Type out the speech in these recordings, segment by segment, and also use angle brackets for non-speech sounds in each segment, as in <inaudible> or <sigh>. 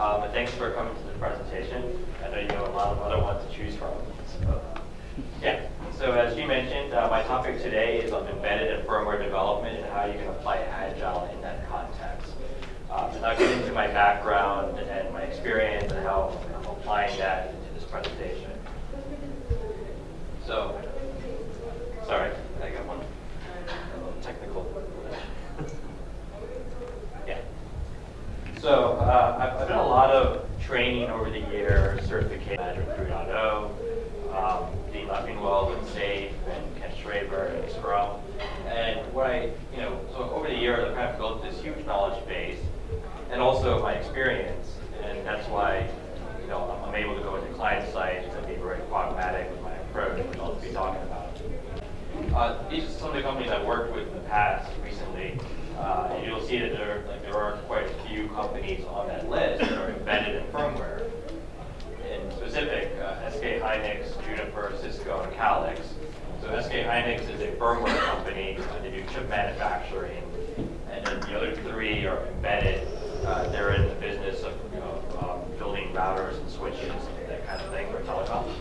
Um, and thanks for coming to the presentation. I know you have a lot of other ones to choose from. So, yeah. So as you mentioned, uh, my topic today is on embedded and firmware development and how you can apply Agile in that context. Um, and I'll get into my background and my experience and how I'm applying that into this presentation. So, sorry, I got one technical. yeah. So done a lot of training over the years, certification management 3.0, um, Dean Leffingwell with SAFe and Ken Schwaber and Scrum. And what I, you know, so over the years I've kind of built this huge knowledge base and also my experience. And that's why, you know, I'm, I'm able to go into client sites and be very pragmatic with my approach, which I'll be talking about. Uh, these are some of the companies I've worked with in the past recently. Uh, and you'll see that there, like, there are quite a few companies on that list that are embedded in firmware. In specific, uh, SK Hynix, Juniper, Cisco, and Calix. So SK Hynix is a firmware company. Uh, they do chip manufacturing. And then the other three are embedded. Uh, they're in the business of you know, um, building routers and switches and that kind of thing for telecom.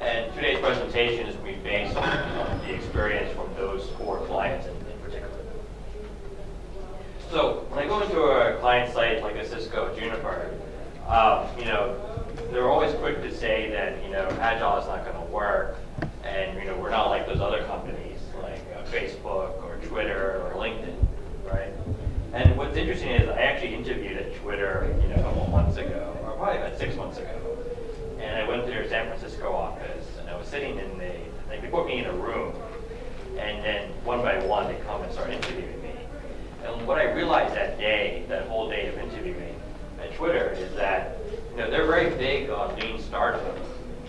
And today's presentation is going to be based on, the experience from those four clients in, in particular. So when I go into a client site like a Cisco Juniper, um, you know, they're always quick to say that, you know, Agile is not going to work. And, you know, we're not like those other companies like uh, Facebook or Twitter or LinkedIn, right? And what's interesting is I actually interviewed at Twitter, you know, a couple months ago, or probably about six months ago. And I went to their San Francisco office, and I was sitting in the, like, they put me in a room, and then one by one they come and start interviewing me. And what I realized that day, that whole day of interviewing at Twitter, is that, you know, they're very big on lean startup.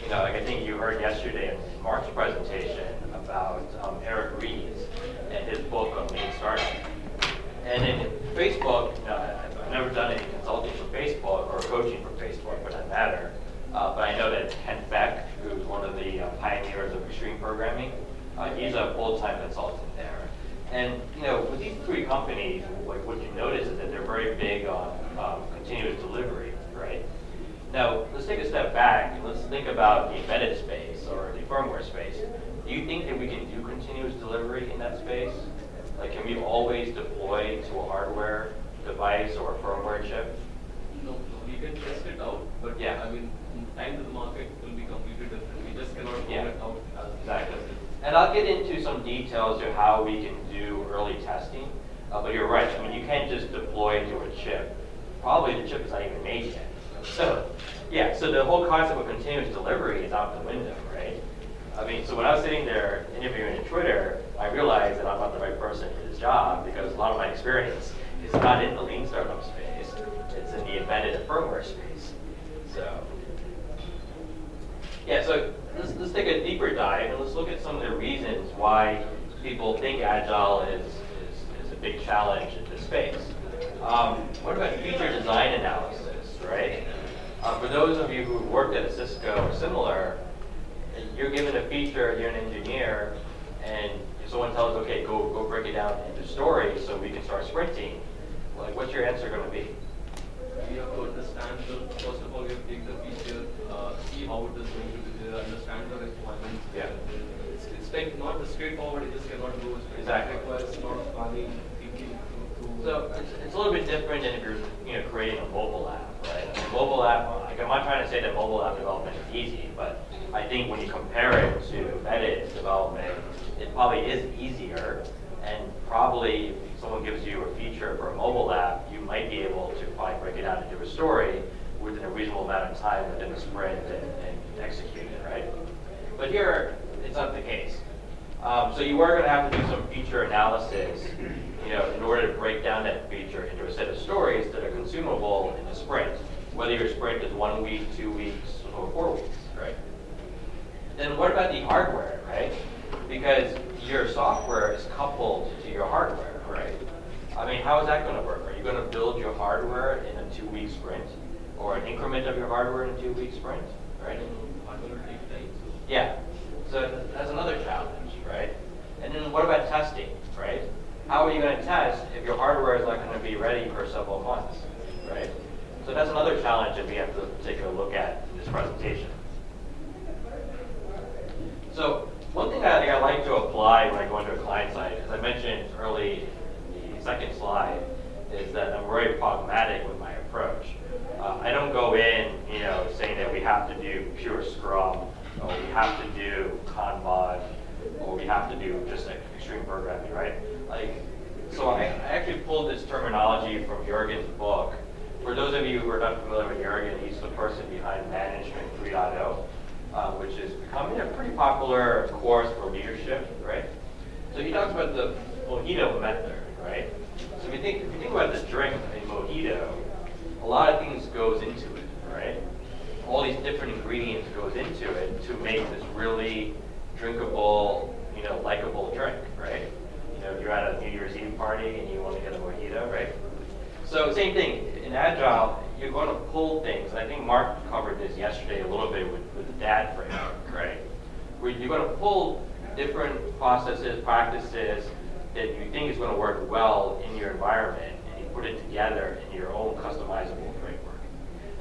You know, like I think you heard yesterday in Mark's presentation about um, Eric Ries and his book on lean startup. And in Facebook, you know, I've never done any consulting for Facebook or coaching for Facebook for that matter. Uh, but I know that Kent Beck, who's one of the uh, pioneers of extreme programming, uh, he's a full-time consultant there. And you know, with these three companies, like what you notice is that they're very big on um, continuous delivery, right? Now, let's take a step back and let's think about the embedded space or the firmware space. Do you think that we can do continuous delivery in that space? Like, can we always deploy to a hardware device or a firmware chip? No, no, we can test it out, but Yeah. I mean, time to the market will be completely different. We just cannot roll Yeah. it out Exactly. And I'll get into some details of how we can do early testing. Uh, but you're right, I mean, you can't just deploy to a chip. Probably the chip is not even made yet. <laughs> So, yeah, so the whole concept of continuous delivery is out the window, right? I mean, so when I was sitting there interviewing at Twitter, I realized that I'm not the right person for this job because a lot of my experience is not in the lean startup space. It's in the embedded firmware space. So, yeah, so let's, let's take a deeper dive and let's look at some of the reasons why people think Agile is, big challenge in this space. Um, what about feature design analysis, right? Uh, for those of you who worked at Cisco or similar, you're given a feature, you're an engineer, and someone tells, okay, go, go break it down into stories so we can start sprinting, like what's your answer going to be? We have to understand the, first of all, we have to take the feature, uh, see how it is going to be there, understand the requirements. Yeah. It's, it's like not straightforward, it just cannot go. Exactly. It requires a lot of planning, thinking to, to. So it's, it's a little bit different than if you're you know creating a mobile app, right? Mean, mobile app, like I'm not trying to say that mobile app development is easy, but I think when you compare it to embedded development, it probably is easier. And probably if someone gives you a feature for a mobile app, you might be able to probably break it down into a story within a reasonable amount of time within a sprint and, and execute it, right? But here, it's not the case. Um, so you are going to have to do some feature analysis, you know, in order to break down that feature into a set of stories that are consumable in a sprint, whether your sprint is one week, two weeks, or four weeks, right? Then what about the hardware, right? Because your software is coupled to your hardware, right? I mean, how is that going to work? Are you going to build your hardware in a two-week sprint, or an increment of your hardware in a two-week sprint, right? Yeah, so that's another challenge, right? And then what about testing, right? How are you going to test if your hardware is not going to be ready for several months? right? So that's another challenge that we have to take a look at in this presentation. So one thing I think I like to apply when I go into a client site, as I mentioned early in the second slide, is that I'm very pragmatic with my approach. Uh, I don't go in, you know, saying that we have to do pure Scrum, or we have to do Kanban, or we have to do just like extreme programming, right? Like, so I, I actually pulled this terminology from Jurgen's book. For those of you who are not familiar with Jurgen, he's the person behind Management 3.0, uh, which is becoming a pretty popular course for leadership, right? So he talks about the mojito method, right? So if you think, if you think about the drink, a mojito, a lot of things goes into it, right? All these different ingredients goes into it to make this really drinkable, you know, likable drink, right? You know, if you're at a New Year's Eve party and you want to get a mojito, right? So same thing, in Agile, you're going to pull things. I think Mark covered this yesterday a little bit with, with the DAD framework, right? Where you're going to pull different processes, practices that you think is going to work well in your environment, and you put it together in your own customizable framework.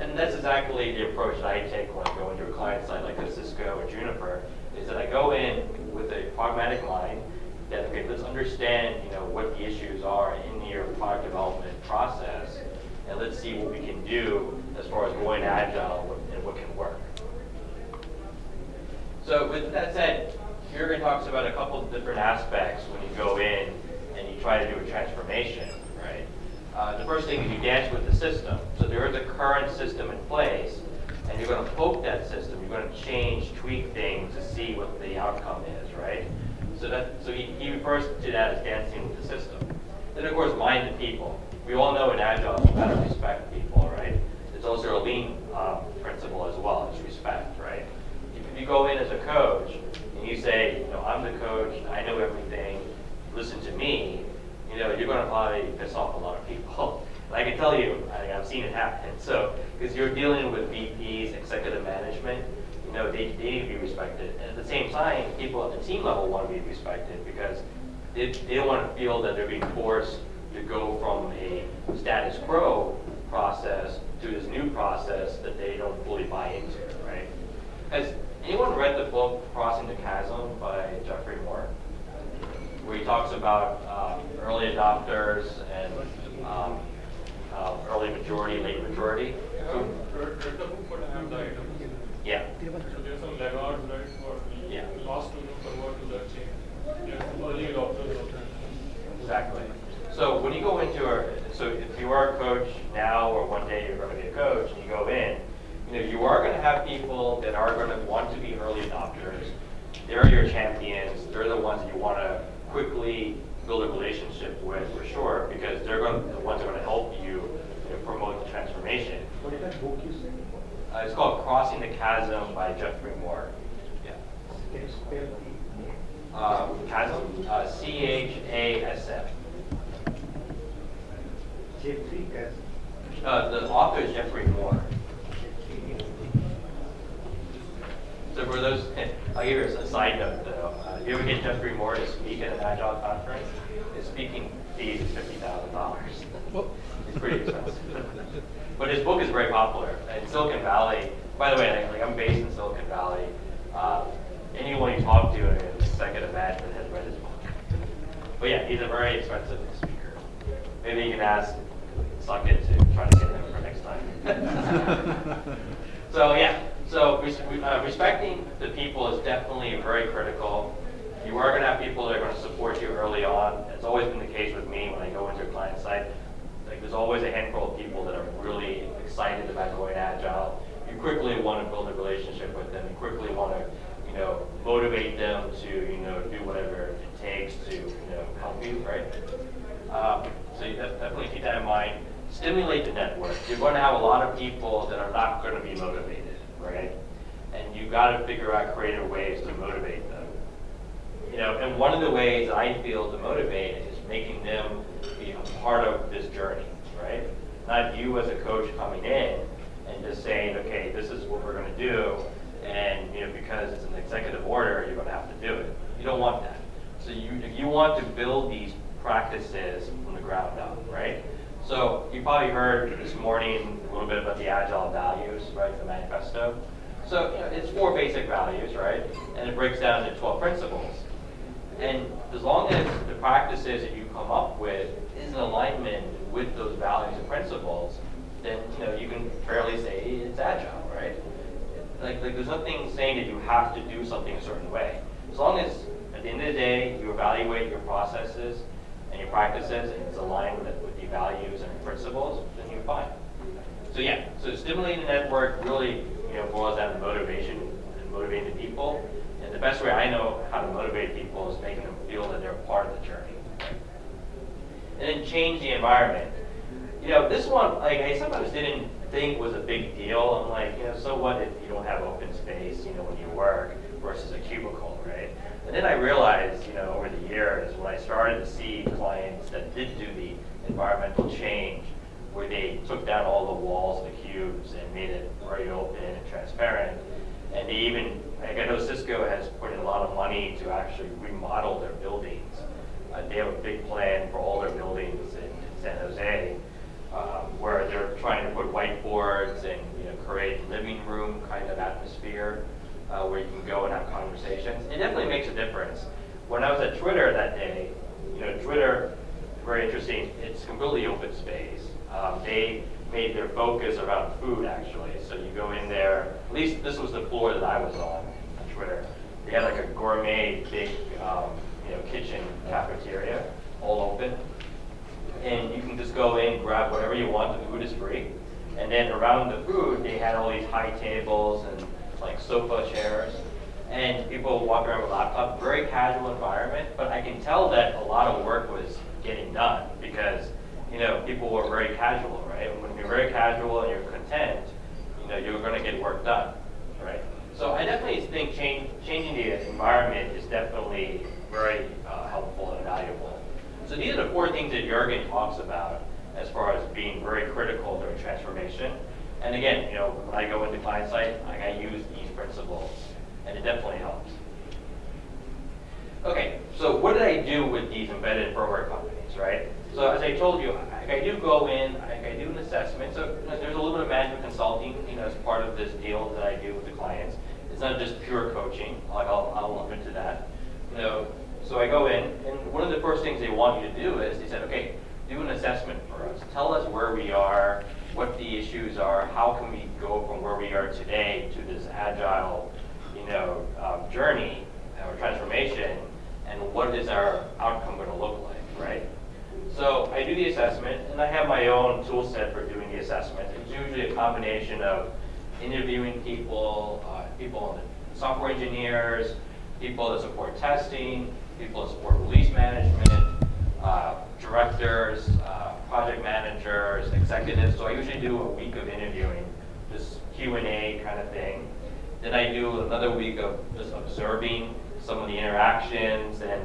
And that's exactly the approach that I take when I go into a client site like a Cisco or Juniper, is that I go in with a pragmatic mind, that, okay, let's understand, you know, what the issues are in your product development process, and let's see what we can do as far as going agile and what can work. So with that said, Jurgen talks about a couple of different aspects when you go in and you try to do a transformation, right? Uh, the first thing is you dance with the system. So there is a current system in place, and you're going to poke that system. You're going to change, tweak things to see what the outcome is, right? So that so he, he refers to that as dancing with the system. Then of course, mind the people. We all know in Agile, you gotta respect people, right? It's also a lean um, principle as well, it's respect, right? If you go in as a coach and you say, you know, I'm the coach, I know everything, listen to me, you know, you're going to probably piss off a lot of people. <laughs> I can tell you, I, I've seen it happen. So, because you're dealing with VPs, executive management, you know, they, they need to be respected. And at the same time, people at the team level want to be respected because they, they don't want to feel that they're being forced to go from a status quo process to this new process that they don't fully buy into, right? Has anyone read the book Crossing the Chasm by Geoffrey Moore? Where he talks about um, early adopters and um, uh, early majority, late majority. I read read the book, but I have the items. Yeah. So there's some laggards, right, for Yeah. the last to convert to that chain. There's early adopters of that. Exactly. So when you go into a, so if you are a coach now or one day you're going to be a coach and you go in, you know, you are going to have people that are going to want to be early adopters. They're your champions. They're the ones that you want to quickly build a relationship with for sure because they're going to, the ones that are going to help you, you know, promote the transformation. What is that book you said? Uh, it's called Crossing the Chasm by Geoffrey Moore. Yeah. Can you spell the name? Uh, chasm, uh, C-H-A-S-M. Jeffrey Chasm. Uh, the author is Geoffrey Moore. So for those, I'll give you a side note though. Uh, if you ever get Geoffrey Moore to speak at an Agile conference, his speaking fee is fifty thousand dollars. It's pretty expensive. But his book is very popular. In Silicon Valley, by the way, like, I'm based in Silicon Valley. Uh, anyone you talk to in executive management has read his book. But yeah, he's a very expensive speaker. Maybe you can ask Suckett to try to get him for next time. so yeah, so res- uh, respecting the people is definitely very critical. You are going to have people that are going to support you early on. It's always been the case with me when I site. Like there's always a handful of people that are really excited about going agile. You quickly want to build a relationship with them. You quickly want to, you know, motivate them to, you know, do whatever it takes to, you know, help you, right? Um, so you definitely keep that in mind. Stimulate the network. You're going to have a lot of people that are not going to be motivated, right? And you've got to figure out creative ways to motivate them. You know, and one of the ways I feel to motivate is making them part of this journey, right? Not you as a coach coming in and just saying, okay, this is what we're going to do, and you know, because it's an executive order, you're going to have to do it. You don't want that. So you, if you want to build these practices from the ground up, right? So you probably heard this morning a little bit about the agile values, right, the manifesto. So you know, it's four basic values, right, and it breaks down into 12 principles. And as long as the practices that you come up with is in alignment with those values and principles, then you know you can fairly say it's agile, right? Like, like there's nothing saying that you have to do something a certain way. As long as at the end of the day you evaluate your processes and your practices and it's aligned with, with the values and principles, then you're fine. So yeah, so stimulating the network really you know boils down to motivation and motivating the people. And the best way I know how to motivate people is making them feel that they're part of the journey. And then change the environment. You know, this one, like I sometimes didn't think was a big deal. I'm like, you know, so what if you don't have open space, you know, when you work versus a cubicle, right? And then I realized, you know, over the years when I started to see clients that did do the environmental change, where they took down all the walls, the cubes, and made it very open and transparent. And they even, like I know Cisco has put in a lot of money to actually remodel their buildings. Uh, they have a big plan for all their buildings in, in San Jose, um, where they're trying to put whiteboards and you know create living room kind of atmosphere uh, where you can go and have conversations. It definitely makes a difference. When I was at Twitter that day, you know, Twitter, very interesting. It's completely open space. Um, they made their focus around food actually. So you go in there. At least this was the floor that I was on on Twitter. They had like a gourmet big, um, you know, kitchen cafeteria, all open and you can just go in, grab whatever you want. The food is free. And then around the food, they had all these high tables and like sofa chairs. And people walk around with laptops. Very casual environment, but I can tell that a lot of work was getting done because you know people were very casual, right? When you're very casual and you're content, you know you're going to get work done, right? So I definitely think change, changing the environment is definitely very uh, helpful and valuable. So these are the four things that Jurgen talks about as far as being very critical during transformation. And again, you know, when I go into client site, I use these principles, and it definitely helps. Okay, so what did I do with these embedded firmware companies, right? So as I told you, I, I do go in, I, I do an assessment. So there's a little bit of management consulting, you know, as part of this deal that I do with the clients. It's not just pure coaching. Like I'll, I'll lump into that. You know, so I go in, and one of the first things they want you to do is they said, okay, do an assessment for us. Tell us where we are, what the issues are, how can we go from where we are today to this agile, you know, um, journey or transformation, and what is our outcome going to look like, right? So I do the assessment, and I have my own tool set for doing the assessment. It's usually a combination of interviewing people, uh, people, on the software engineers, people that support testing, people that support release management, uh, directors, uh, project managers, executives. So I usually do a week of interviewing, this Q&A kind of thing. Then I do another week of just observing some of the interactions and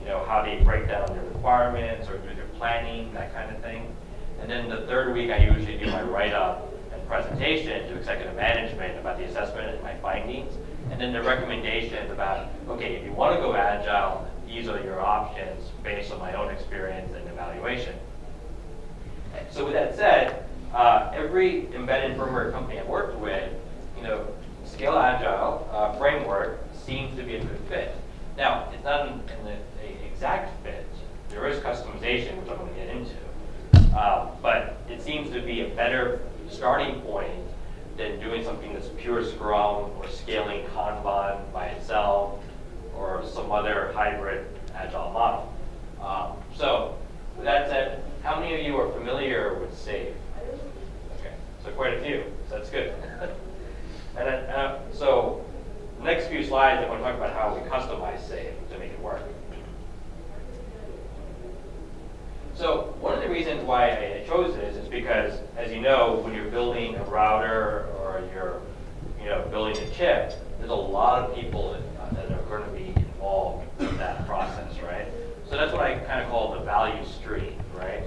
you know how they break down their requirements or do their planning, that kind of thing. And then the third week I usually do my write-up and presentation to executive management about the assessment and my findings. And then the recommendations about, okay, if you want to go agile, these are your options based on my own experience and evaluation. So with that said, uh, every embedded firmware company I've worked with, you know, Scale Agile uh, framework seems to be a good fit. Now, it's not an, exact fit. There is customization, which I'm going to get into. Uh, but it seems to be a better starting point than doing something that's pure Scrum or scaling Kanban by itself or some other hybrid agile model. Um, so with that said, how many of you are familiar with SAFe? Okay, so quite a few, so that's good. <laughs> and then, uh, so the next few slides, I'm going to talk about how we customize SAFe to make it work. So one of the reasons why I chose this is because, as you know, when you're building a router or you're, you know, building a chip, there's a lot of people that, uh, are going to be involved in that process, right? So that's what I kind of call the value stream, right?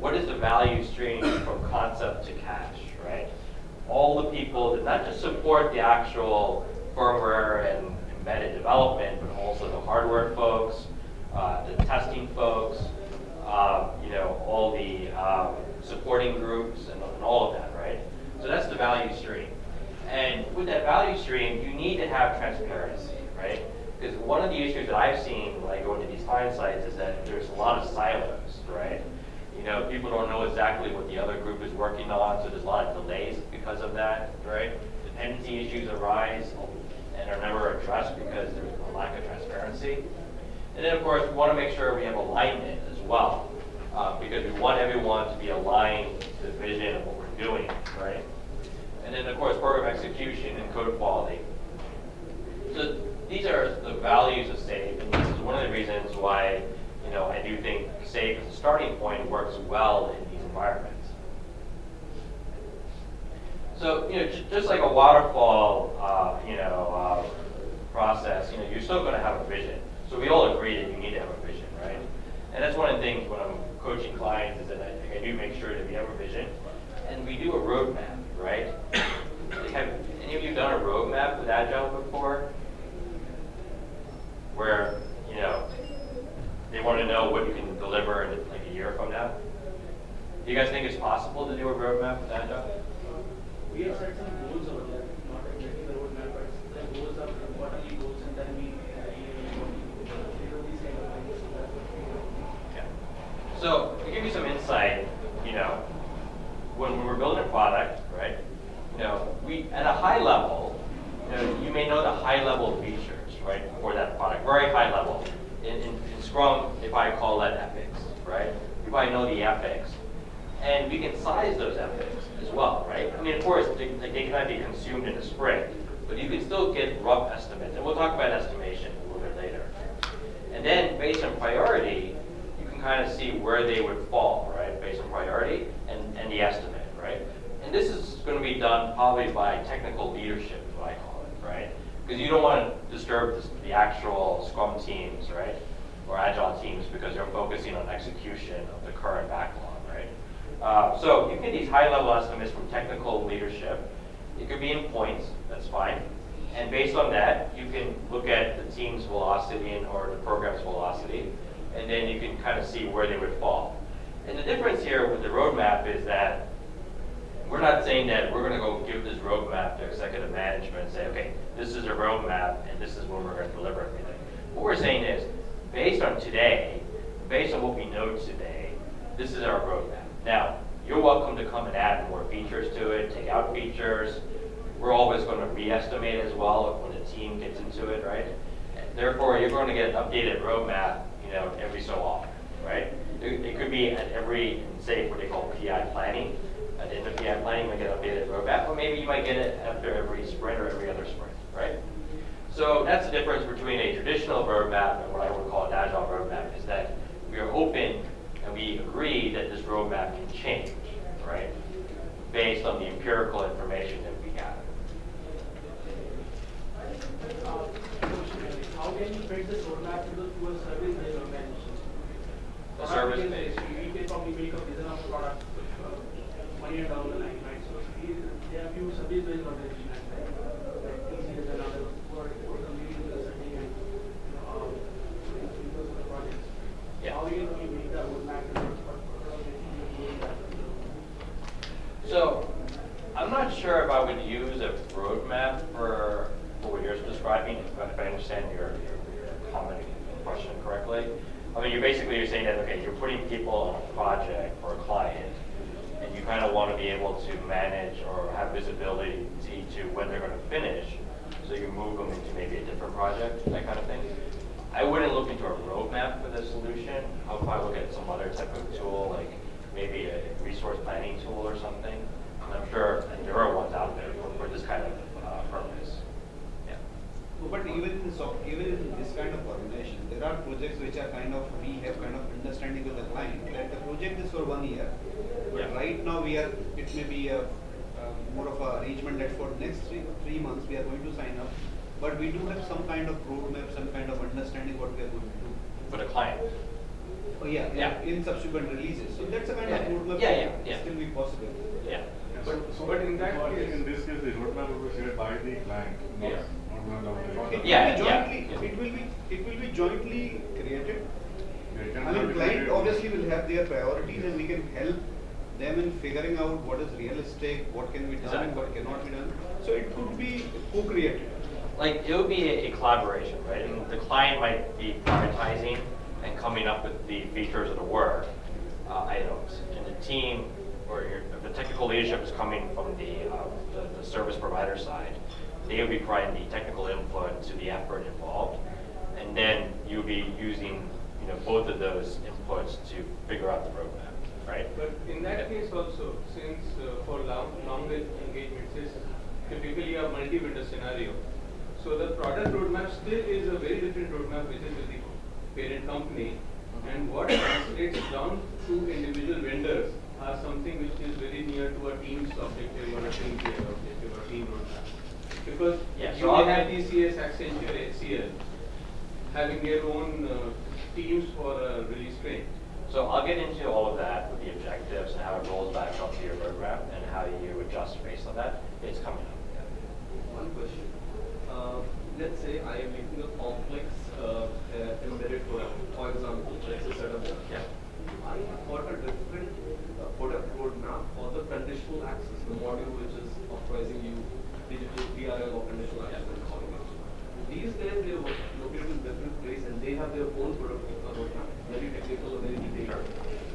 What is the value stream from concept to cash, right? All the people that not just support the actual firmware and embedded development, but also the hardware folks, uh, the testing folks, um, you know, all the um, supporting groups and, and all of that, right? So that's the value stream. And with that value stream, you need to have transparency, one of the issues that I've seen when I go into these client sites is that there's a lot of silos, right? You know, people don't know exactly what the other group is working on, so there's a lot of delays because of that, right? Dependency issues arise and are never addressed because there's a lack of transparency. And then, of course, we want to make sure we have alignment as well, uh, because we want everyone to be aligned to the vision of what we're doing, right? And then, of course, program execution and code quality. So these are the values of SAFE, and this is one of the reasons why, you know, I do think SAFE as a starting point works well in these environments. So, you know, ju- just like a waterfall, uh, you know, uh, process, you know, you're still going to have a vision. So we all agree that you need to have a vision, right? And that's one of the things when I'm coaching clients is that I, I do make sure that we have a vision, and we do a roadmap, right? Have any of you done a roadmap with Agile before? Where, you know, they want to know what you can deliver in like a year from now? Do you guys think it's possible to do a roadmap with Agile? We have set some goals over there, not exactly the roadmap, but the goals are quarterly goals and then we, uh, you know, these kind of things, so that's what we do. Yeah. So to give you some insight, you know, when we were building a product, right? You know, we at a high level, you know, you may know the high level features, right, for that product, very high level. In, in, in Scrum, if I call that epics, right? You probably know the epics, and we can size those epics as well, right? I mean, of course, they, like, they cannot be consumed in a sprint, but you can still get rough estimates, and we'll talk about estimation a little bit later. And then, based on priority, you can kind of see where they would fall, right? Based on priority and, and the estimate, right? And this is going to be done probably by technical leadership, is what I call it, right? Because you don't want to disturb the, actual Scrum teams, right? Or Agile teams because they're focusing on execution of the current backlog, right? Uh, so you can get these high-level estimates from technical leadership. It could be in points, that's fine. And based on that, you can look at the team's velocity and or the program's velocity, and then you can kind of see where they would fall. And the difference here with the roadmap is that we're not saying that we're going to go give this roadmap to executive management and say, okay, this is a roadmap and this is when we're going to deliver everything. What we're saying is, based on today, based on what we know today, this is our roadmap. Now, you're welcome to come and add more features to it, take out features. We're always going to re-estimate as well when the team gets into it, right? Therefore, you're going to get an updated roadmap, you know, every so often, right? It, it could be at every, say, what they call PI planning. At the end of PI planning, might get updated roadmap, or maybe you might get it after every sprint or every other sprint, right? So that's the difference between a traditional roadmap and what I would call an agile roadmap, is that we are open and we agree that this roadmap can change, right? Based on the empirical information that we is, How can you this roadmap to, the- a service-based organization? A service-based. is- can probably make a vision of product one year down the line, right? So we- there are few service-based organizations, right? Like TCS and others who are, who are the setting and, you know, um, doing those projects. Yeah. How you can make that roadmap to work for, for organizations who are doing that? So, I'm not sure if I would use a roadmap for, for what you're describing, if I- understand your, your, your comment question correctly. I mean, you're basically, you're saying that, okay, you're putting people on a project for a client, and you kind of want to be able to manage or have visibility to when they're going to finish, so you can move them into maybe a different project, that kind of thing. I wouldn't look into a roadmap for the solution. I'll probably look at some other type of tool, like maybe a resource planning tool or something. And I'm sure there are ones out there for, for this kind of uh, purpose. Yeah. But even in so, even in this kind of organization, there are projects which are kind of, we have kind of understanding with the client, that the project is for one year. But Yeah. right now we are, it may be a, uh, more of an arrangement that for next three, three months, we are going to sign up. But we do have some kind of roadmap, some kind of understanding what we are going to do. For the client. Oh, yeah, Yeah. in subsequent releases. So that's a kind Yeah, of roadmap yeah, that yeah, yeah. still be possible. Yeah. But, but in that case, in this case, the roadmap will be shared by the client, not, Yeah. not by It will Yeah, be jointly, yeah. it will be, it will be jointly created. Yeah, it I mean, client obviously will have their priorities and we can help them in figuring out what is realistic, what can be done, and what cannot be done. So it could be co-created. like it would be a, a collaboration, right? And the client might be prioritizing and coming up with the features of the work uh, items, and the team or your, if the technical leadership is coming from the, uh, the the service provider side. They would be providing the technical input to the effort involved, and then you'll be using you know both of those inputs to figure out the roadmap, right? But in that case also, since uh, for long, longer engagements, it's typically a multi-vendor scenario. So the product roadmap still is a very different roadmap which is with the parent company. And what translates down to individual vendors are something which is very near to a team's objective or a team objective or team roadmap. Because Yeah, you so may have TCS, Accenture, HCL having their own uh, teams for uh, release train. So I'll get into all of that with the objectives and how it rolls back up to your roadmap and how you adjust based on that. It's coming up. One question. Uh, let's say I am making a complex uh, uh, embedded product, for example, let's say set up. Yeah. I have got a different uh, product roadmap for the conditional access, the module which is authorizing you digital PRL or conditional access it. These guys, they are located in different place and they have their own product uh, roadmap, very technical, very detailed.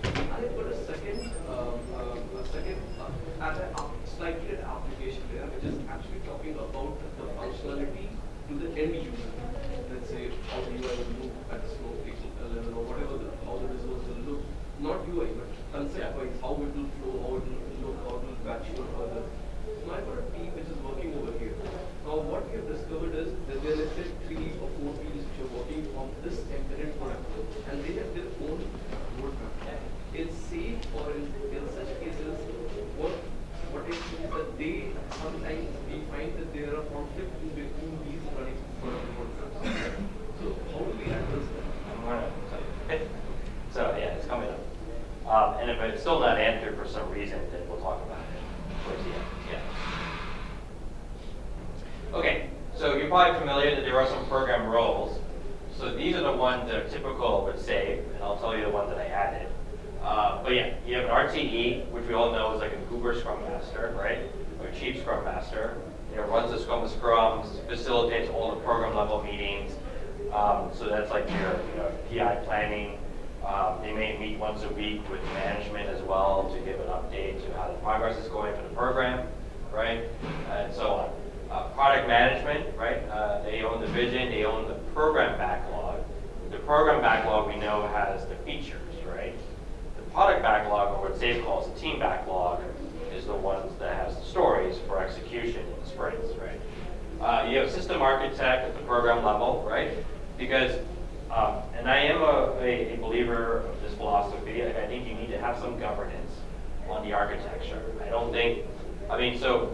I have got a second, um, um, a second, uh, at a app- slightly an application layer, which is actually talking about the functionality to the end user. Let's say how the UI will look at the Snowflake level or whatever, the, how the results will look. Not UI, but concept wise, how it will flow, how it will look, how it will mature further. So I've got a team which is working over here. Now what we have discovered is that there are let's say three or four teams which are working on this embedded product and they have their own roadmap. In SAFe or in, in such cases, what what it means that they sometimes we find that there are conflicts in between these running product roadmaps. So how do we address that? I'm gonna tell you. So yeah, it's coming up. Um, and if it's still not answered for some reason, then we'll talk about it towards the end. Yeah. Okay, so you're probably familiar that there are some program roles. So these are the ones that are typical with SAFe, and I'll tell you the ones that I added. Uh, but yeah, you have an RTE, which we all know is like a Goober Scrum Master, right? Or Chief Scrum Master. You know, runs the Scrum of Scrums, facilitates all the program level meetings. Um, so that's like your you know, PI planning. Um, they may meet once a week with management as well to give an update to how the progress is going for the program, right? And so on. Uh, product management, right? Uh, they own the vision, they own the program backlog. The program backlog we know has the features, right? The product backlog, or what Dave calls the team backlog, is the ones that has the stories for execution in the sprints, right? Uh, you have system architect at the program level, right? Because, um, and I am a, a, believer of this philosophy. I, think you need to have some governance the architecture. I don't think, I mean, so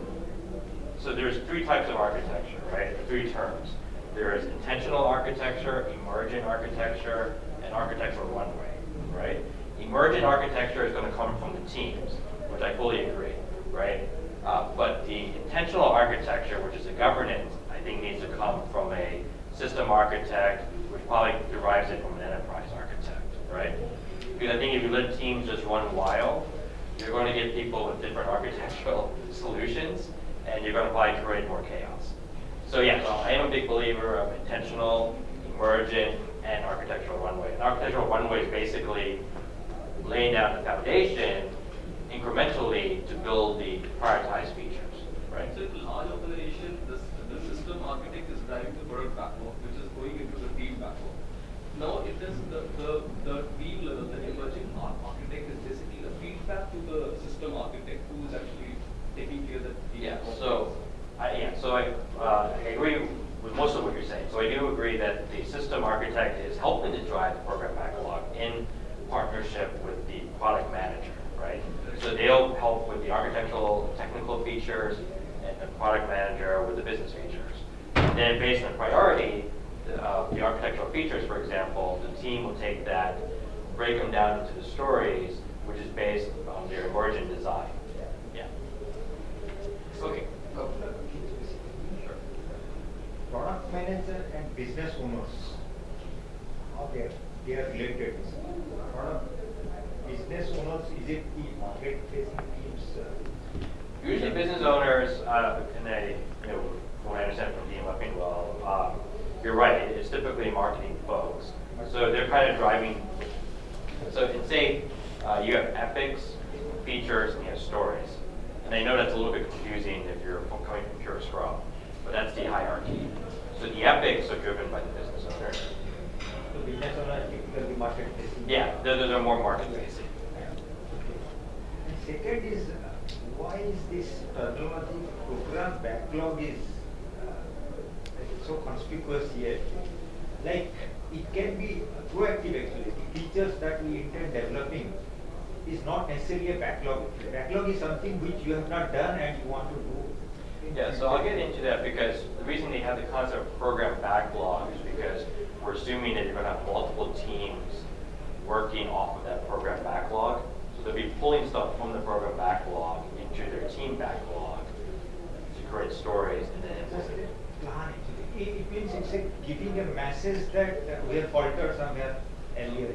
so there's three types of architecture, right? Three terms. There is intentional architecture, emergent architecture, and architectural runway, right? Emergent architecture is going to come from the teams, which I fully agree, right? Uh, but the intentional architecture, which is the governance, I think needs to come from a system architect, which probably derives it from an enterprise architect, right? Because I think if you let teams just run wild, you're going to get people with different architectural <laughs> solutions, and you're going to probably create more chaos. So yeah, so I am a big believer of intentional, emergent, and architectural runway. And architectural runway is basically laying down the foundation incrementally to build the prioritized features, right? So in large organization, this, the system architect is driving the product backlog, which is going into the team backlog. Now it is the, the, the team level, the emerging ar- architect is basically a feedback to the system architect who is actually taking care that. the Yeah, backlog. so, I, yeah, so I, uh, I agree with most of what you're saying. So I do agree that the system architect is helping to drive the program backlog in partnership with the product manager, right? So they'll help with the architectural, technical features, and the product manager with the business features. And then based on priority, the, uh, the architectural features, for example, the team will take that, break them down into the stories, which is based on their emergent design. Yeah. Okay. Sure. Product manager and business owners, how they are, they are related. Product, business owners, is it the market facing Usually business owners, uh, and they, you know, from what I understand from Dean Leffingwell, um, you're right, it's typically marketing folks. So they're kind of driving, so in say, uh, you have epics, features, and you have stories. And I know that's a little bit confusing if you're coming from pure Scrum, but that's the hierarchy. So the epics are driven by the business owner. The business owner typically market facing. Yeah, those those are more market facing. And second is, uh, why is this terminology program backlog is uh, so conspicuous here? Like, it can be proactive actually, the features that we intend developing is not necessarily a backlog. Backlog is something which you have not done and you want to do. Yeah, so I'll get into that because the reason they have the concept of program backlog is because we're assuming that you're gonna have multiple teams working off of that program backlog. So they'll be pulling stuff from the program backlog into their team backlog to create stories and then Just implement it. a plan. It, it means it's a giving a message that uh, we have faltered somewhere earlier.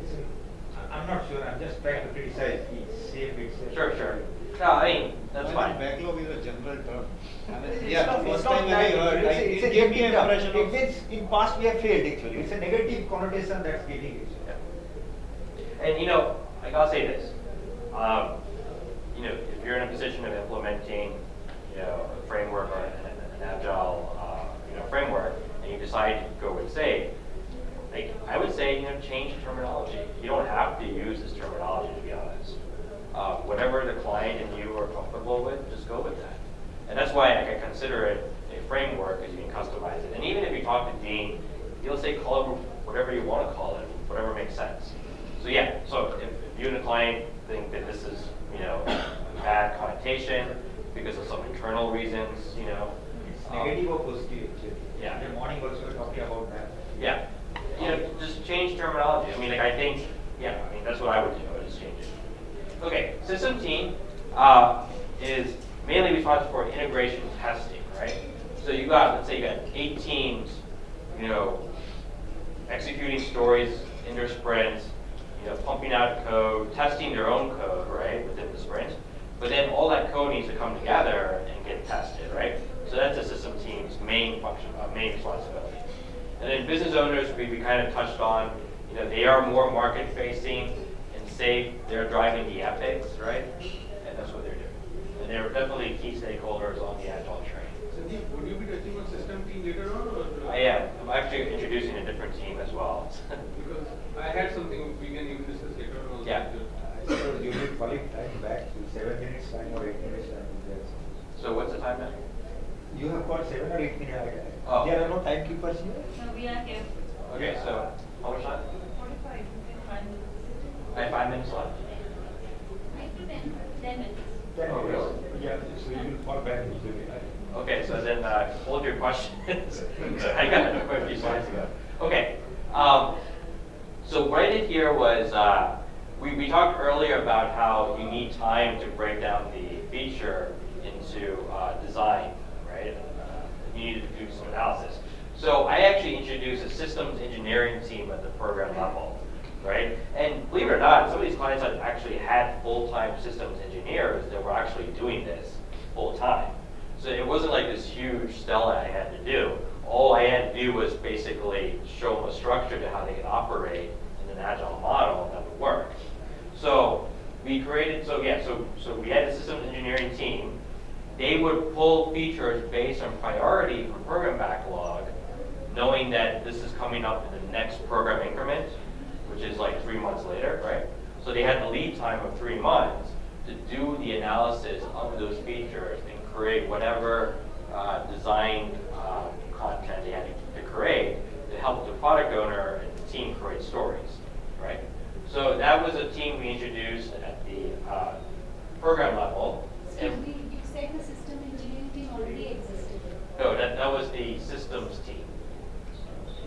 It's a- I- I'm not sure, I'm just trying to criticize the shape itself. Sure, sure. No, I mean, that's I think fine. Backlog is a general term. I mean, It's yeah, not- it's first time that, I heard, I, it's a- it's a it gave me negative an impression It of. means in past we have failed actually, it's a negative connotation that's giving it. Yeah. And you know, like I'll say this, um, you know, if you're in a position of implementing, you know, a framework or an, an agile, uh, you know, framework, and you decide to go with SAFe, like I would say, you know, change terminology. You don't have to use this terminology to be honest. Uh, whatever the client and you are comfortable with, just go with that. And that's why I consider it a framework because you can customize it. And even if you talk to Dean, he'll say call it whatever you want to call it, whatever makes sense. So yeah, so if, if you and the client think that this is, you know, a bad connotation because of some internal reasons, you know. It's um, or positive. Yeah. In the morning also talking about that. Yeah, you know, just change terminology. I mean, like, I think, yeah, I mean, that's what I would do, I would just change it. Okay, system team, uh, is mainly responsible for integration testing, right? So you got, let's say you got eight teams, you know, executing stories in their sprints, you know, pumping out code, testing their own code, right, within the sprint. But then all that code needs to come together and get tested, right? So that's the system team's main function, uh, main responsibility. And then business owners, we, we kind of touched on, you know, they are more market facing and SAFe, they're driving the epics, right? And that's what they're doing. And they're definitely key stakeholders on the agile train. Sandeep, would you be touching on system team later on or? I am, I'm actually introducing a different team as well. <laughs> Because I had something we can even discuss later on also. Yeah. I suppose you need falling time back to seven minutes time or eight minutes time. Yes. So what's the time now? You have got seven or eight minutes. Oh. There are no timekeepers here? No, we are here. Okay, so, how much time? Forty-five, you can find it. I have five minutes left. Five to ten, ten minutes. Ten Oh, minutes. really? Yeah, so you will fall back into. Okay, so then uh, hold your questions. <laughs> I got quite a few slides ago. Okay, um, so right I did here was uh, we, we talked earlier about how you need time to break down the feature into uh, design, right? Uh, you need to do some analysis. So I actually introduced a systems engineering team at the program level, right? And believe it or not, some of these clients actually had full-time systems engineers that were actually doing this full-time. So it wasn't like this huge Stella I had to do. All I had to do was basically show them a structure to how they could operate in an agile model that would work. So we created, so yeah, so, so we had a systems engineering team. They would pull features based on priority from program backlog, knowing that this is coming up in the next program increment, which is like three months later, right? So they had the lead time of three months to do the analysis of those features and create whatever uh, design uh, content they had to create to help the product owner and the team create stories, right? So that was a team we introduced at the uh, program level. Excuse And- me, you said the system engineering team already existed. No, that, that was the systems team.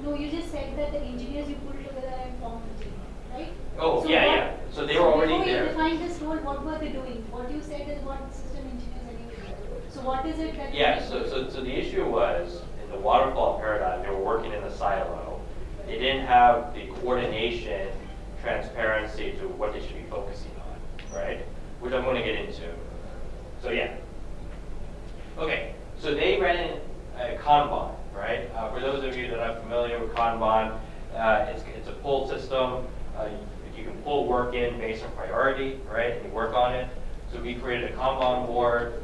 No, you just said that the engineers you pulled together and formed the team, right? Oh, So yeah, what- yeah. So they were already Before there. you defined this role, what were they doing? What you said is what system engineers are doing. So what is it that? Yeah, they so, do? so, so the issue was, in the waterfall paradigm, they were working in the silo. They didn't have the coordination, transparency to what they should be focusing on, right? Which I'm gonna get into. So yeah. Okay, so they ran a Kanban, right? Uh, for those of you that are familiar with Kanban, uh, it's, it's a pull system. Uh, you, you can pull work in based on priority, right? And you work on it. So we created a Kanban board,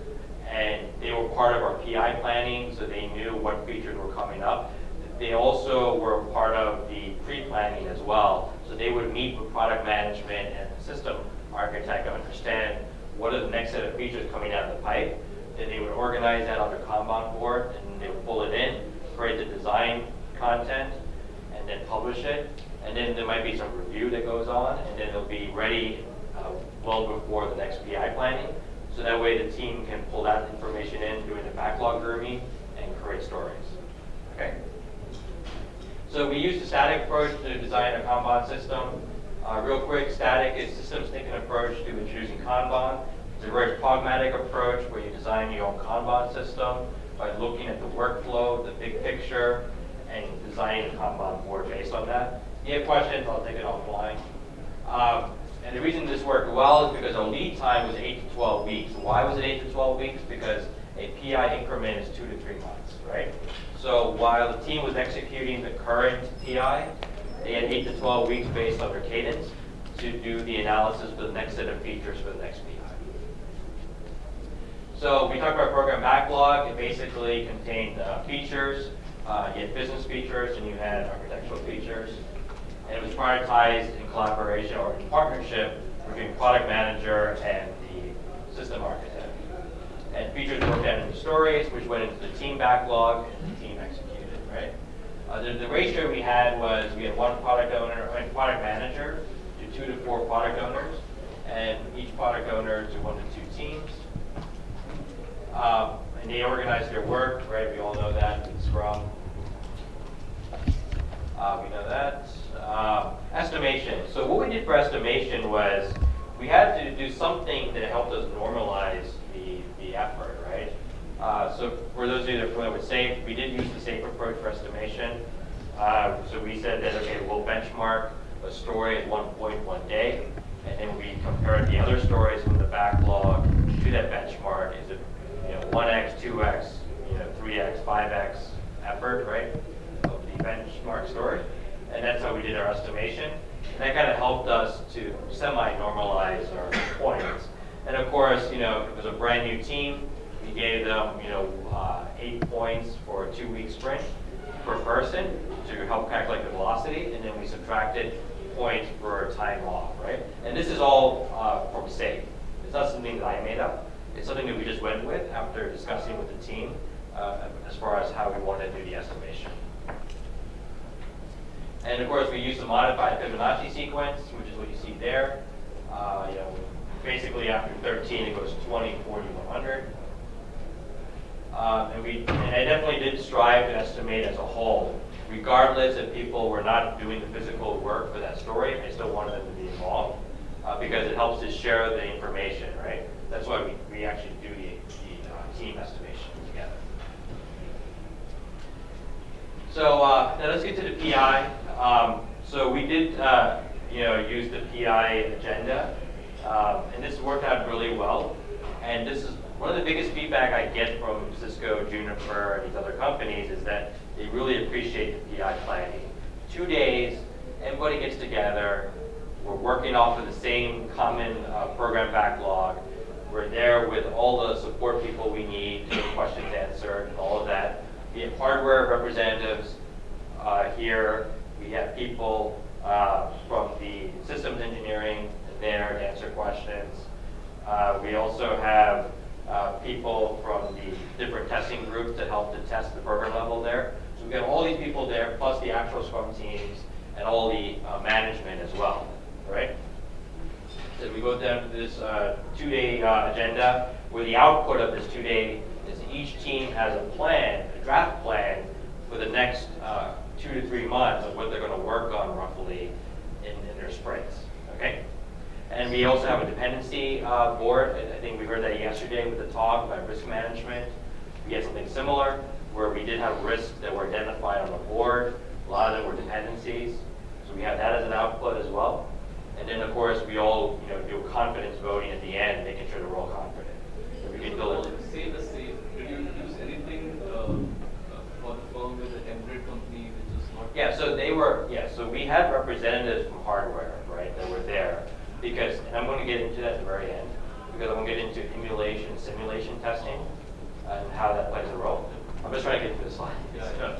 and they were part of our PI planning, so they knew what features were coming up. They also were part of the pre-planning as well, so they would meet with product management and the system architect to understand what are the next set of features coming out of the pipe. Then they would organize that on their Kanban board, and they would pull it in, create the design content, and then publish it. And then there might be some review that goes on, and then it'll be ready uh, well before the next PI planning. So that way the team can pull that information in during the backlog grooming and create stories. Okay? So we use the STATIK approach to design a Kanban system. Uh, real quick, STATIK is systems thinking approach to introducing Kanban. It's a very pragmatic approach where you design your own Kanban system by looking at the workflow, the big picture, and designing a Kanban board based on that. If you have questions, I'll take it offline. Um, and the reason this worked well is because our lead time was 8 to 12 weeks. Why was it 8 to 12 weeks? Because a PI increment is 2 to 3 months, right? So while the team was executing the current PI, they had 8 to 12 weeks based on their cadence to do the analysis for the next set of features for the next PI. So we talked about program backlog. It basically contained uh, features. Uh, you had business features and you had architectural features. And it was prioritized in collaboration or in partnership between product manager and the system architect. And features worked out into stories, which went into the team backlog and the team executed, right? Uh, the, the ratio we had was we had one product owner, I mean, product manager to two to four product owners, and each product owner to one to two teams. Um, and they organize their work, right? We all know that in Scrum. Uh, we know that. Uh, estimation. So what we did for estimation was we had to do something that helped us normalize the, the effort, right? Uh, so for those of you that are familiar with SAFe, we did use the SAFe approach for estimation. Uh, so we said that, okay, we'll benchmark a story at one point one day, and then we compared the other stories from the backlog to that benchmark. Is it 1x, 2x, you know, 3x, 5x effort, right, of the benchmark story. And that's how we did our estimation. And that kind of helped us to semi-normalize our points. And of course, you know, it was a brand new team. We gave them, you know, uh, eight points for a two-week sprint per person to help calculate the velocity, and then we subtracted points for time off, right? And this is all uh, from SAFe. It's not something that I made up. It's something that we just went with after discussing with the team uh, as far as how we want to do the estimation. And of course, we use the modified Fibonacci sequence, which is what you see there. Uh, you know, basically after 13, it goes 20, 40, 100. Um, and we, and I definitely did strive to estimate as a whole, regardless if people were not doing the physical work for that story. I still wanted them to be involved uh, because it helps to share the information, right? That's why we, we actually do the, the uh, team estimation together. So uh, now let's get to the PI. Um, so we did, uh, you know, use the PI agenda, um, and this worked out really well. And this is one of the biggest feedback I get from Cisco, Juniper, and these other companies is that they really appreciate the PI planning. Two days, everybody gets together. We're working off of the same common uh, program backlog. We're there with all the support people we need to get questions answered and all of that. We have hardware representatives uh, here. We have people uh, from the systems engineering there to answer questions. Uh, we also have uh, people from the different testing groups that help to test the program level there. So we have got all these people there, plus the actual Scrum teams and all the uh, management as well, right? So we go down to this uh, two-day uh, agenda, where the output of this two-day is each team has a plan, a draft plan for the next uh, two to three months of what they're going to work on roughly in, in their sprints. Okay. And we also have a dependency uh, board. I think we heard that yesterday with the talk about risk management. We had something similar where we did have risks that were identified on the board. A lot of them were dependencies. So we have that as an output as well. And then of course we all you know do confidence voting at the end, making sure that we're all confident. So we can so we had representatives from hardware, right, that were there. Because, and I'm going to get into that at the very end, because I'm going to get into emulation, simulation testing, and how that plays a role. I'm just trying to get through the slide. Yeah.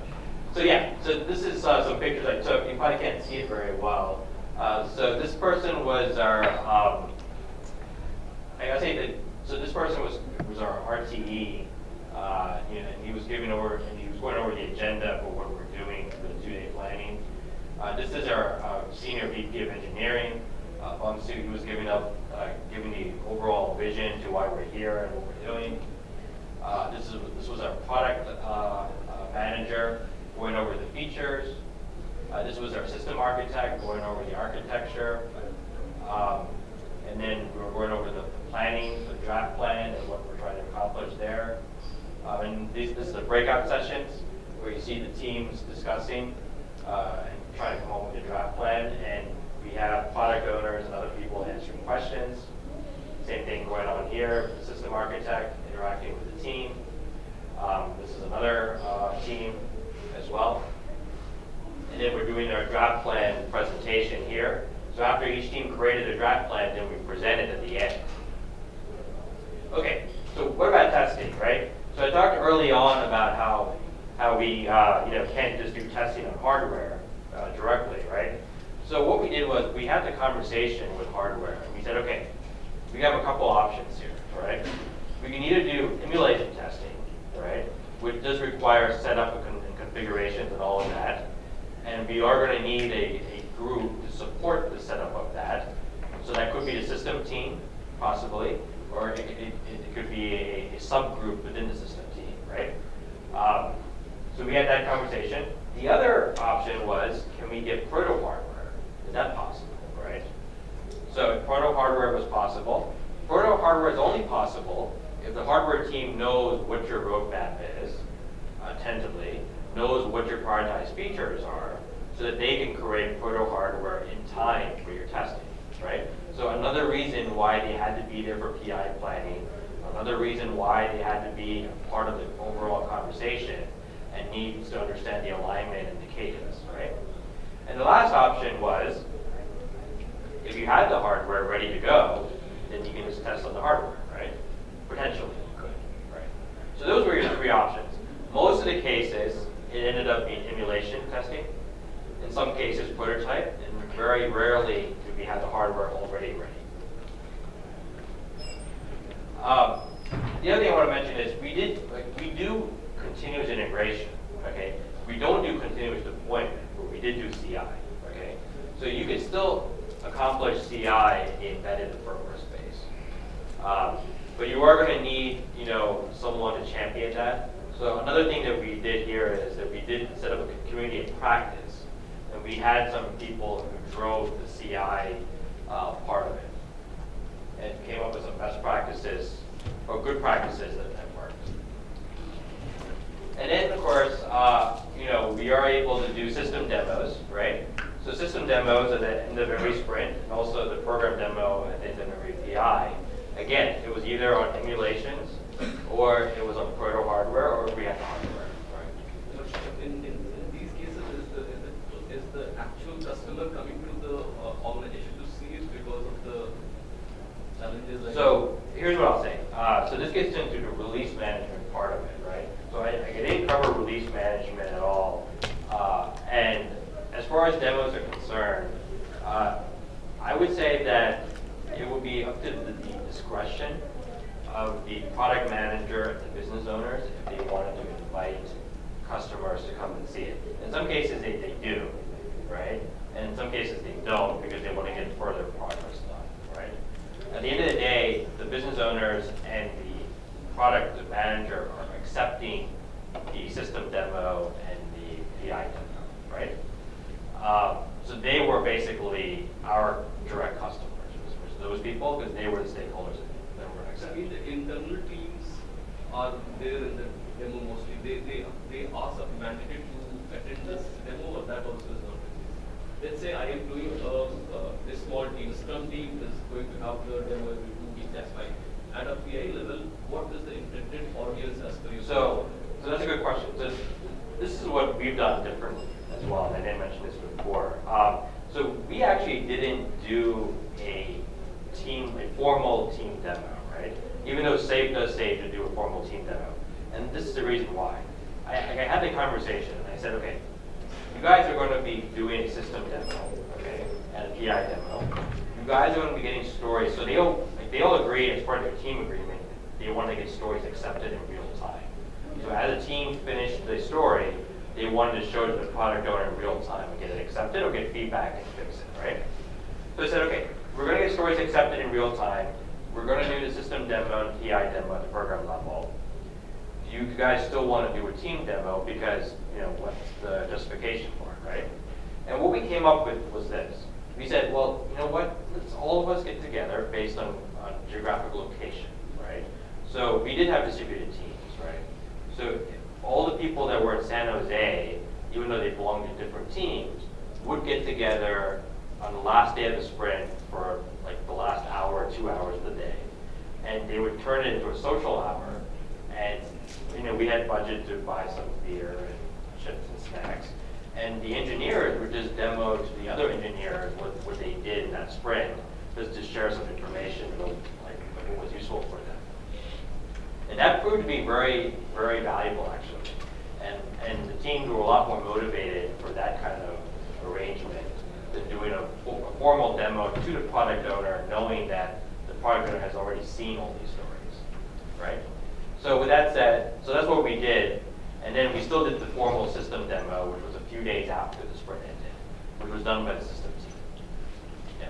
So yeah, so this is uh, some pictures I took. You probably can't see it very well. Uh, so this person was our, um, I gotta say that, so this person was, was our RTE, uh, you know, and he was giving over, and he was going over the agenda for what we're doing for the two-day planning. Uh, this is our uh, senior VP of engineering. Uh, Bum Su, he was giving up, uh, giving the overall vision to why we're here and what we're doing. Uh, this is this was our product uh, uh, manager going over the features. Uh, this was our system architect going over the architecture. Um, and then we were going over the planning, the draft plan, and what we're trying to accomplish there. Uh, and these, this is the breakout sessions where you see the teams discussing uh, and trying to come up with a draft plan. And we have product owners and other people answering questions. Same thing going on here, the system architect interacting with the team. Um, this is another uh, team as well. And then we're doing our draft plan presentation here. So after each team created a draft plan, then we present it at the end. Okay, so what about testing, right? So I talked early on about how how we uh, you know can't just do testing on hardware uh, directly, right? So what we did was we had the conversation with hardware. And we said, okay, we have a couple options here, right? We can either do emulation testing, right, which does require setup and configurations and all of that, and we are going to need a, a group to support the setup of that. So that could be the system team, possibly, or it, it, it could be a, a subgroup within the system team, right? Um, so we had that conversation. The other option was, can we get proto hardware? Is that possible, right? So proto hardware was possible. Proto hardware is only possible if the hardware team knows what your roadmap is, attentively, knows what your prioritized features are, so that they can create proto hardware in time for your testing, right? So another reason why they had to be there for PI planning, another reason why they had to be part of the overall conversation and needs to understand the alignment and the cadence, right? And the last option was, if you had the hardware ready to go, then you can just test on the hardware, right? Potentially you could, right? So those were your three options. Most of the cases, it ended up being emulation testing. In some cases, prototype, and very rarely did we have the hardware already ready. Um, the other thing I want to mention is we did, like, we do continuous integration, okay? We don't do continuous deployment, but we did do CI, okay? So you can still accomplish CI embedded in the firmware space. Um, but you are going to need, you know, someone to champion that. So another thing that we did here is that we did set up a community of practice, and we had some people who drove the CI uh, part of it, and came up with some best practices or good practices that, that worked. And then, of course, uh, you know, we are able to do system demos, right? So system demos at the end of every sprint, and also the program demo at the end of every PI. Again, it was either on emulations, or it was on proto hardware, or we had the hardware, right? In, in, in these cases, is the, is the, is the actual customer coming to the uh, organization to see it because of the challenges? So here's what I'll say. Uh, so this gets into the release management part of it, right? So I, I didn't cover release management at all. Uh, and as far as demos are concerned, uh, I would say that it would be up to the, the discretion of the product manager and the business owners if they wanted to invite customers to come and see it. In some cases, they, they do, right? And in some cases, they don't because they want to get further progress done, right? At the end of the day, the business owners and the product manager are accepting the system demo and the PI demo, right? Um, so they were basically our direct customers, those people, because they were the stakeholders that were So accepting. the internal teams are there in the demo mostly. They, they, they are mandated to attend this demo but that also is not the case. Let's say I am doing a, a, a small team, Scrum team is going to have the demo every two weeks, that's fine. At a PI level, what is the intended audience as per you? So, so that's a good question. So this is what we've done differently as well, and I didn't mention this before. Um, so we actually didn't do a team, a formal team demo, right? Even though SAFe does say to do a formal team demo. And this is the reason why. I, I had the conversation and I said, okay, you guys are going to be doing a system demo, okay, and a PI demo. You guys are going to be getting stories. So they all, like, they all agreed as part of their team agreement, they want to get stories accepted in real time. So as a team finished the story, they wanted to show to the product owner in real time and get it accepted or get feedback and fix it, right? So I said, okay, we're going to get stories accepted in real time. We're going to do the system demo and PI demo at the program level. You guys still want to do a team demo because, you know, what's the justification for it, right? And what we came up with was this. We said, well, you know what, let's all of us get together based on, on geographic location, right? So we did have distributed teams, right? So all the people that were in San Jose, even though they belonged to different teams, would get together on the last day of the sprint for like the last hour or two hours of the day. And they would turn it into a social hour. And, you know, we had budget to buy some beer and chips and snacks. And the engineers would just demo to the other engineers what, what they did in that sprint, just to share some information, about, like, what was useful for them. And that proved to be very, very valuable, actually. And, and the teams were a lot more motivated for that kind of arrangement than doing a, a formal demo to the product owner, knowing that the product owner has already seen all these stories? So with that said, so that's what we did. And then we still did the formal system demo, which was a few days after the sprint ended, which was done by the system team. Yeah.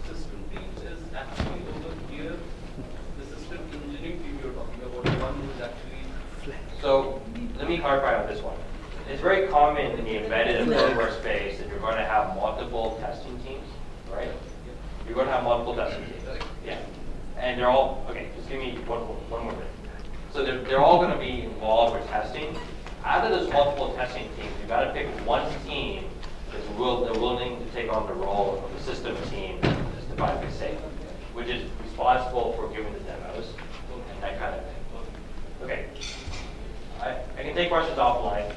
The system team is actually over here, the system engineering team you're talking about, the one who is actually So let me clarify on this one. It's very common in the embedded and firmware space that you're going to have multiple testing teams, right? You're going to have multiple testing teams. Yeah. And they're all, okay, just give me one, one more minute. So they're, they're all going to be involved with testing. Out of those multiple testing teams, you've got to pick one team that's will, they're willing to take on the role of the system team that's defined by SAFe, which is responsible for giving the demos and that kind of thing. Okay. I, I can take questions offline.